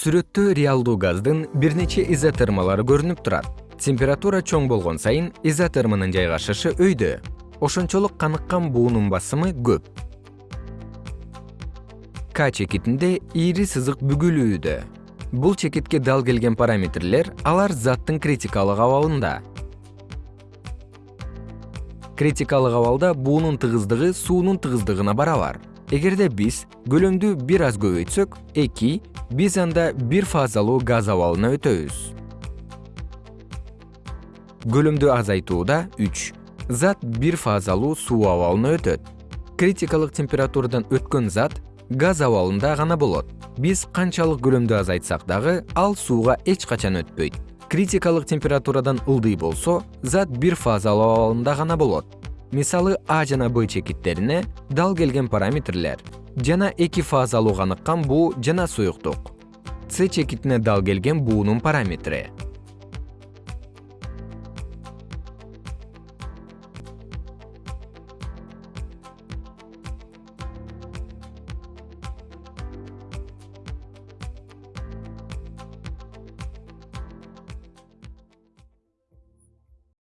сүрөттө реалдуу газдын бир нече изотермалары көрүнүп турат. Температура чоң болгон сайын изотерманын жайгашышы өйдө. Ошончолук каныккан буунун басымы көп. К чекитинде ийри сызык бүгүлүүдө. Бул чекитке дал келген параметрлер алар заттын критикалык абалында. Критикалык абалда буунун тыгыздыгы суунун тыгыздыгына барабар эгерде биз көлөмдү бир аз көбөйтсөк эки биз анда бир фазалуу газ абалына өтөбүз. Көлөмдү азайтууда үч зат бир фазалуу суу абалына өтөт. Критикалык температурадан өткөн зат газ абалында гана болот. Биз канчалык көлөмдү азайтсак дагы ал сууга эч качан өтпөйт. Критикалык температурадан ылдый болсо зат бир фазалуу абалында гана болот мисалы а жана б чекиттерине дал келген параметрлер. Жана эки фазалуу каныккан буу жана суюктук. С чекитине дал келген буунун параметри